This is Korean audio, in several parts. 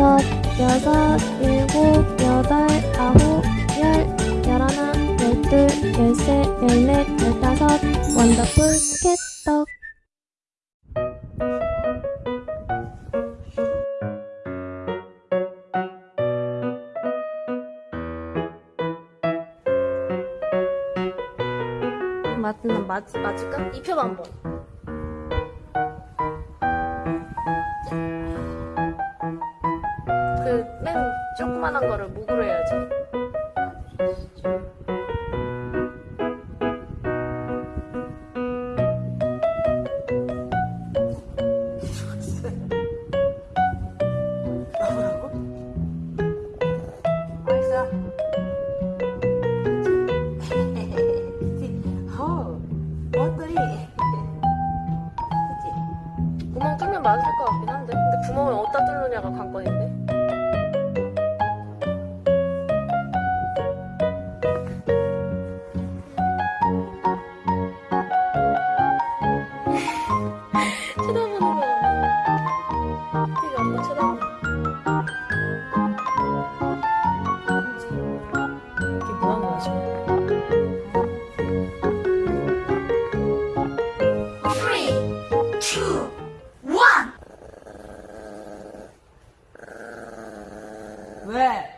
여섯, 일곱, 여덟, 아홉, 열, 열하나, 열둘, 열셋, 열넷, 열다섯, 원더풀 스케떡. 맞, 맞, 맞을까? 입혀봐 한번. 맨 조그만한 거를 목으로 해야지. 어? 구멍 뚫면 맞을 것 같긴 한데. 근데 구멍을 어디다 뚫느냐가 관건인데. 对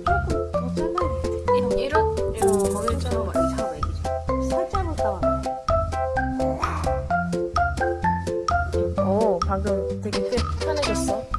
방금 되게 편해졌어.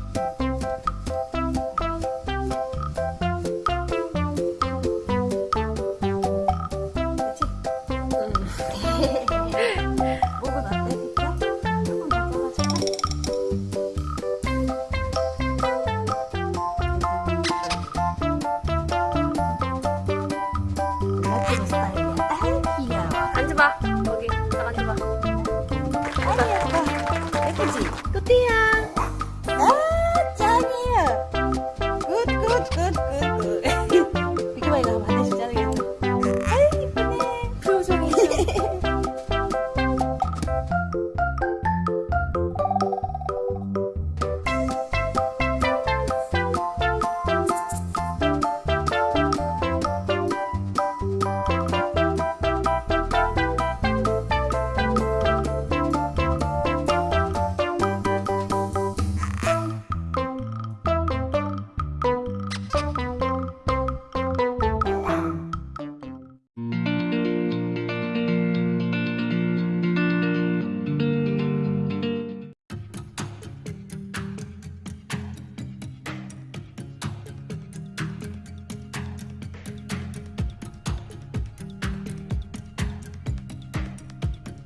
不挤够低啊